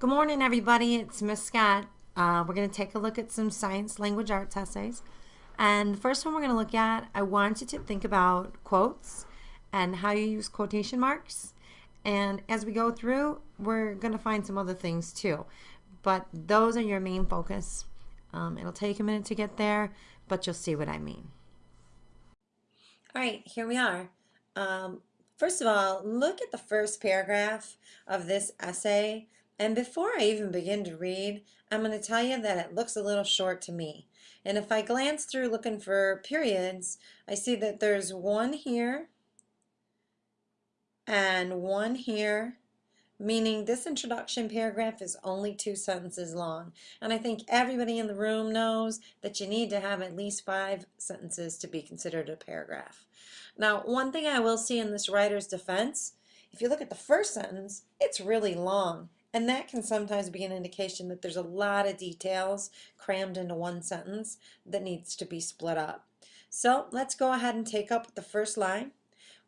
Good morning, everybody. It's Miss Scott. Uh, we're going to take a look at some science language arts essays. And the first one we're going to look at, I want you to think about quotes and how you use quotation marks. And as we go through, we're going to find some other things too. But those are your main focus. Um, it'll take a minute to get there, but you'll see what I mean. All right, here we are. Um, first of all, look at the first paragraph of this essay. And before I even begin to read, I'm going to tell you that it looks a little short to me. And if I glance through looking for periods, I see that there's one here and one here, meaning this introduction paragraph is only two sentences long. And I think everybody in the room knows that you need to have at least five sentences to be considered a paragraph. Now, one thing I will see in this writer's defense, if you look at the first sentence, it's really long. And that can sometimes be an indication that there's a lot of details crammed into one sentence that needs to be split up. So let's go ahead and take up the first line.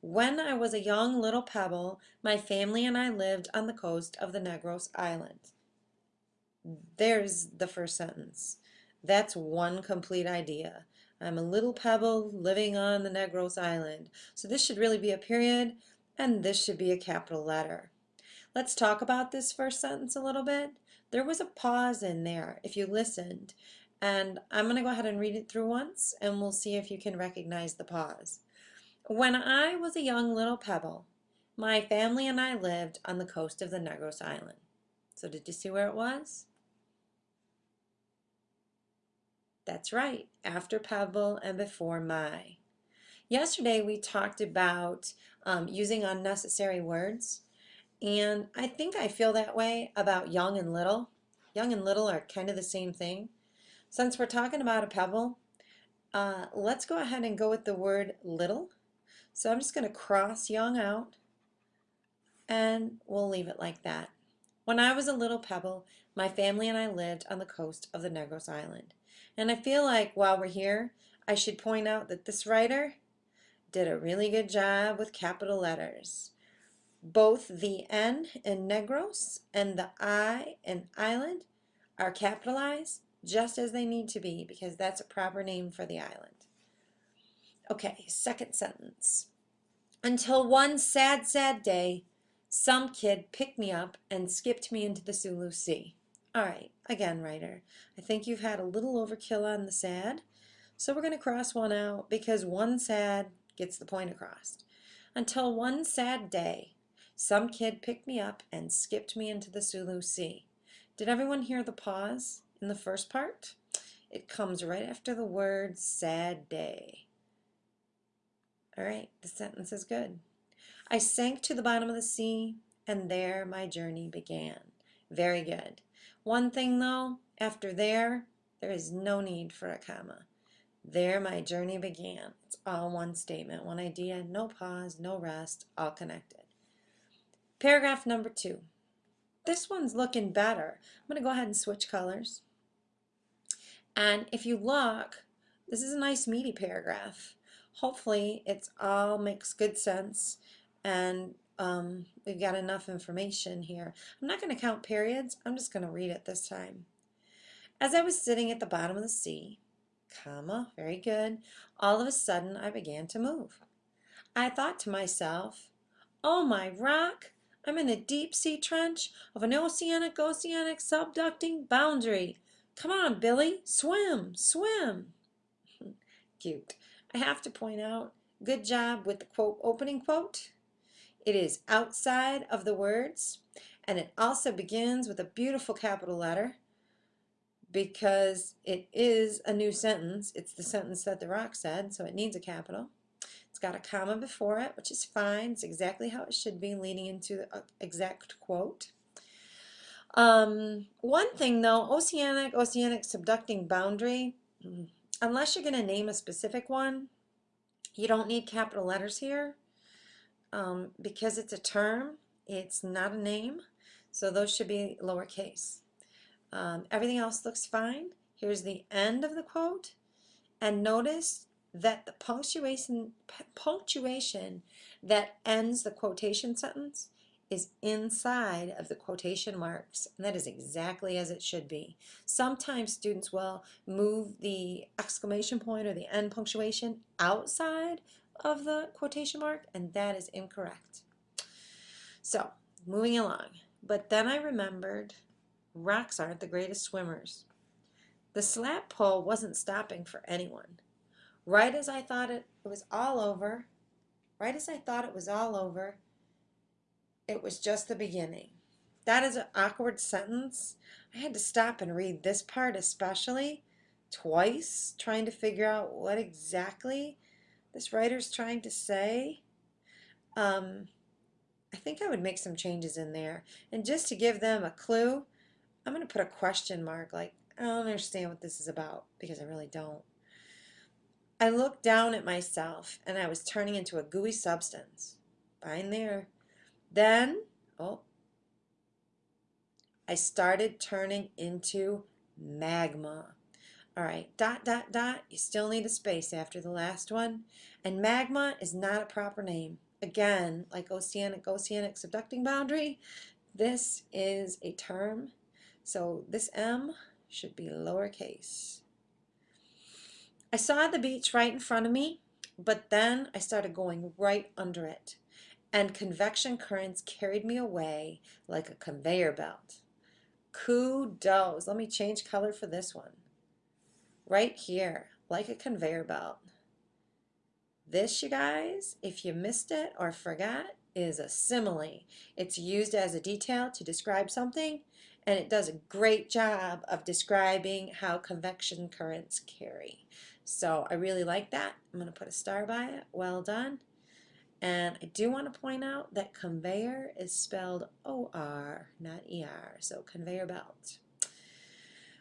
When I was a young little pebble, my family and I lived on the coast of the Negros Island. There's the first sentence. That's one complete idea. I'm a little pebble living on the Negros Island. So this should really be a period, and this should be a capital letter. Let's talk about this first sentence a little bit. There was a pause in there if you listened. And I'm going to go ahead and read it through once and we'll see if you can recognize the pause. When I was a young little pebble, my family and I lived on the coast of the Negros Island. So did you see where it was? That's right, after pebble and before my. Yesterday we talked about um, using unnecessary words. And I think I feel that way about young and little. Young and little are kind of the same thing. Since we're talking about a pebble, uh, let's go ahead and go with the word little. So I'm just going to cross young out and we'll leave it like that. When I was a little pebble, my family and I lived on the coast of the Negros Island. And I feel like while we're here, I should point out that this writer did a really good job with capital letters. Both the N in Negros and the I in Island are capitalized just as they need to be because that's a proper name for the island. Okay, second sentence. Until one sad, sad day, some kid picked me up and skipped me into the Sulu Sea. All right, again, writer, I think you've had a little overkill on the sad, so we're going to cross one out because one sad gets the point across. Until one sad day, some kid picked me up and skipped me into the Sulu Sea. Did everyone hear the pause in the first part? It comes right after the word sad day. All right, the sentence is good. I sank to the bottom of the sea, and there my journey began. Very good. One thing though, after there, there is no need for a comma. There my journey began. It's all one statement, one idea, no pause, no rest, all connected. Paragraph number two. This one's looking better. I'm going to go ahead and switch colors. And if you look, this is a nice meaty paragraph. Hopefully it's all makes good sense and um, we've got enough information here. I'm not going to count periods. I'm just going to read it this time. As I was sitting at the bottom of the sea, comma, very good, all of a sudden I began to move. I thought to myself, oh my rock, I'm in a deep sea trench of an oceanic oceanic subducting boundary. Come on, Billy, swim, swim. Cute. I have to point out, good job with the quote opening quote. It is outside of the words, and it also begins with a beautiful capital letter because it is a new sentence. It's the sentence that the rock said, so it needs a capital. It's got a comma before it, which is fine. It's exactly how it should be, leading into the uh, exact quote. Um, one thing though, oceanic, oceanic subducting boundary, unless you're going to name a specific one, you don't need capital letters here um, because it's a term, it's not a name, so those should be lowercase. Um, everything else looks fine. Here's the end of the quote, and notice that the punctuation, punctuation that ends the quotation sentence is inside of the quotation marks, and that is exactly as it should be. Sometimes students will move the exclamation point or the end punctuation outside of the quotation mark, and that is incorrect. So, moving along. But then I remembered rocks aren't the greatest swimmers. The slab pull wasn't stopping for anyone. Right as I thought it, it was all over, right as I thought it was all over, it was just the beginning. That is an awkward sentence. I had to stop and read this part especially twice, trying to figure out what exactly this writer's trying to say. Um, I think I would make some changes in there. And just to give them a clue, I'm going to put a question mark like, I don't understand what this is about because I really don't. I looked down at myself and I was turning into a gooey substance. Fine there. Then, oh, I started turning into magma. All right, dot, dot, dot. You still need a space after the last one. And magma is not a proper name. Again, like oceanic, oceanic subducting boundary, this is a term. So this M should be lowercase. I saw the beach right in front of me, but then I started going right under it and convection currents carried me away like a conveyor belt. Kudos. Let me change color for this one. Right here, like a conveyor belt. This, you guys, if you missed it or forgot, is a simile. It's used as a detail to describe something, and it does a great job of describing how convection currents carry. So I really like that. I'm going to put a star by it. Well done. And I do want to point out that conveyor is spelled O-R, not E-R, so conveyor belt.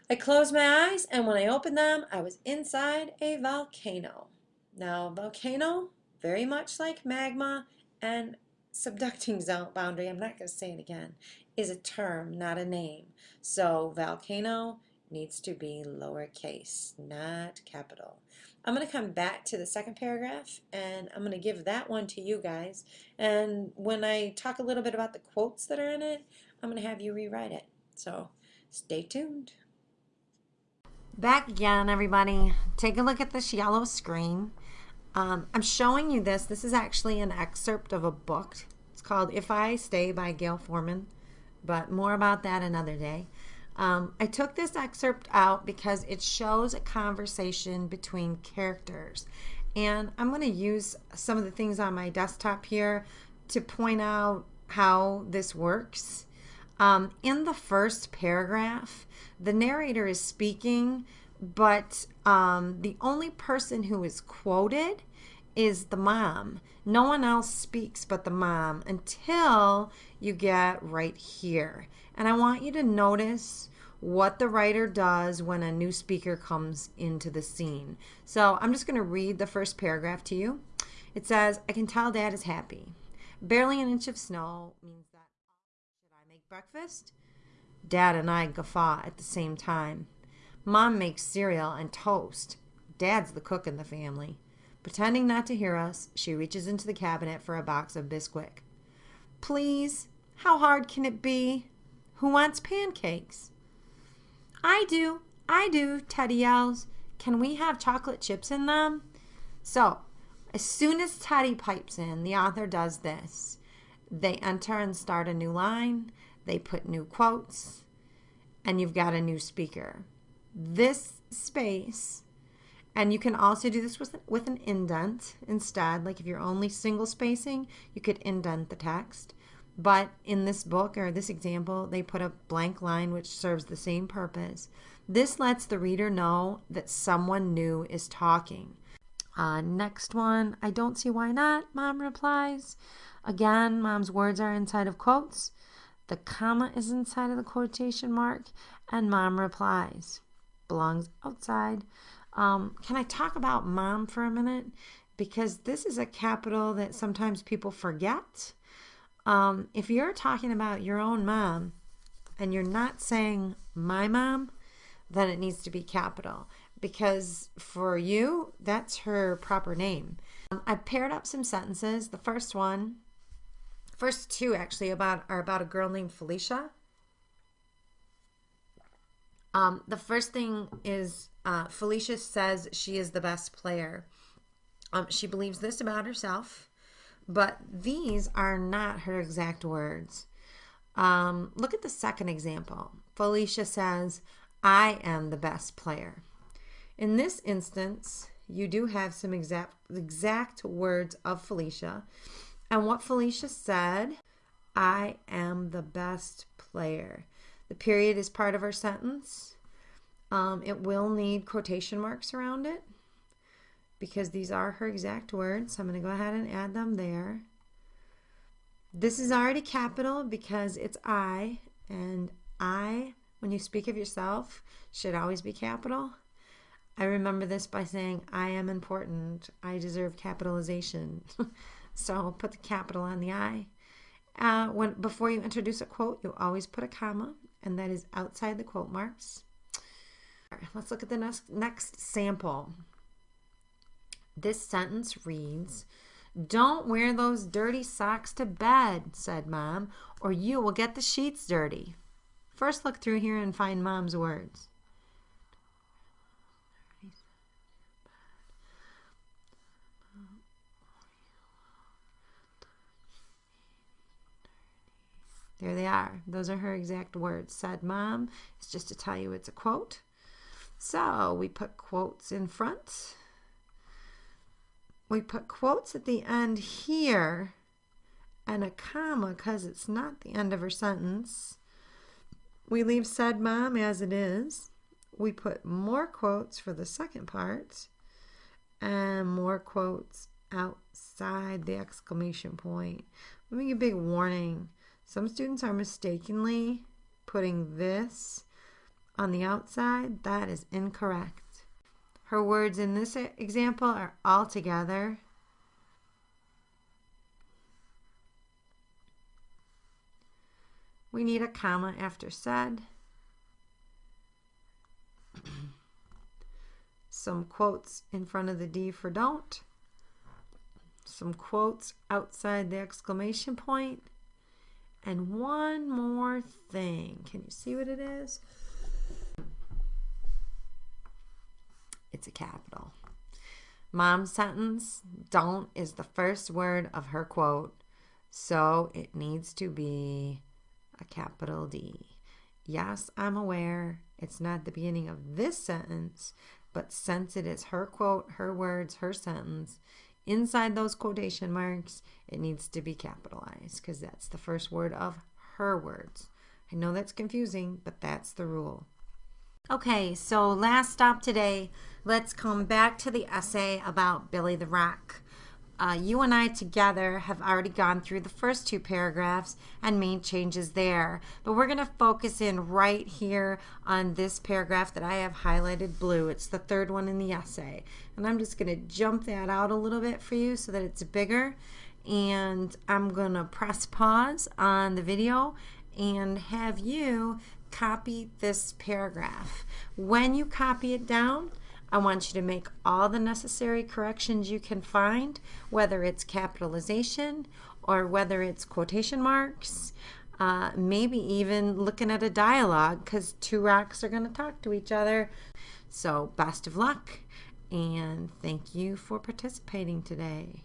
I closed my eyes, and when I opened them, I was inside a volcano. Now, volcano, very much like magma and subducting zone boundary, I'm not going to say it again, is a term, not a name. So volcano needs to be lowercase, not capital. I'm going to come back to the second paragraph and I'm going to give that one to you guys. And when I talk a little bit about the quotes that are in it, I'm going to have you rewrite it. So stay tuned. Back again, everybody. Take a look at this yellow screen. Um, I'm showing you this. This is actually an excerpt of a book. It's called If I Stay by Gayle Forman, but more about that another day. Um, I took this excerpt out because it shows a conversation between characters. And I'm going to use some of the things on my desktop here to point out how this works. Um, in the first paragraph, the narrator is speaking, but um, the only person who is quoted is the mom. No one else speaks but the mom until you get right here. And I want you to notice what the writer does when a new speaker comes into the scene. So I'm just going to read the first paragraph to you. It says, I can tell dad is happy. Barely an inch of snow means that should I make breakfast? Dad and I guffaw at the same time. Mom makes cereal and toast. Dad's the cook in the family. Pretending not to hear us, she reaches into the cabinet for a box of Bisquick. Please, how hard can it be? Who wants pancakes? I do, I do, Teddy yells. Can we have chocolate chips in them? So, as soon as Teddy pipes in, the author does this. They enter and start a new line, they put new quotes, and you've got a new speaker. This space, and you can also do this with, with an indent instead. Like if you're only single spacing, you could indent the text. But in this book or this example, they put a blank line which serves the same purpose. This lets the reader know that someone new is talking. Uh, next one, I don't see why not, mom replies. Again, mom's words are inside of quotes. The comma is inside of the quotation mark, and mom replies. Belongs outside. Um, can I talk about mom for a minute? Because this is a capital that sometimes people forget. Um, if you're talking about your own mom and you're not saying my mom, then it needs to be capital because for you, that's her proper name. Um, I've paired up some sentences. The first one, First two actually about are about a girl named Felicia. Um, the first thing is uh, Felicia says she is the best player. Um, she believes this about herself, but these are not her exact words. Um, look at the second example. Felicia says, I am the best player. In this instance, you do have some exact exact words of Felicia. And what Felicia said, I am the best player. The period is part of our sentence. Um, it will need quotation marks around it because these are her exact words. So I'm going to go ahead and add them there. This is already capital because it's I, and I, when you speak of yourself, should always be capital. I remember this by saying, I am important. I deserve capitalization. so put the capital on the I. Uh, when Before you introduce a quote, you always put a comma, and that is outside the quote marks. Right, let's look at the next, next sample. This sentence reads, Don't wear those dirty socks to bed, said Mom, or you will get the sheets dirty. First, look through here and find Mom's words. There they are. Those are her exact words. Said mom. It's just to tell you it's a quote. So we put quotes in front. We put quotes at the end here and a comma because it's not the end of her sentence. We leave said mom as it is. We put more quotes for the second part and more quotes outside the exclamation point. Let me give a big warning. Some students are mistakenly putting this on the outside. That is incorrect. Her words in this example are all together. We need a comma after said. Some quotes in front of the D for don't. Some quotes outside the exclamation point. and one more thing. Can you see what it is? It's a capital. Mom's sentence, don't is the first word of her quote, so it needs to be a capital D. Yes, I'm aware it's not the beginning of this sentence, but since it is her quote, her words, her sentence, inside those quotation marks, it needs to be capitalized because that's the first word of her words. I know that's confusing, but that's the rule. Okay, so last stop today, let's come back to the essay about Billy the Rock. Uh, you and I together have already gone through the first two paragraphs and made changes there. But we're going to focus in right here on this paragraph that I have highlighted blue. It's the third one in the essay. And I'm just going to jump that out a little bit for you so that it's bigger. And I'm going to press pause on the video and have you copy this paragraph. When you copy it down, I want you to make all the necessary corrections you can find, whether it's capitalization or whether it's quotation marks, uh, maybe even looking at a dialogue because two rocks are going to talk to each other. So, best of luck and thank you for participating today.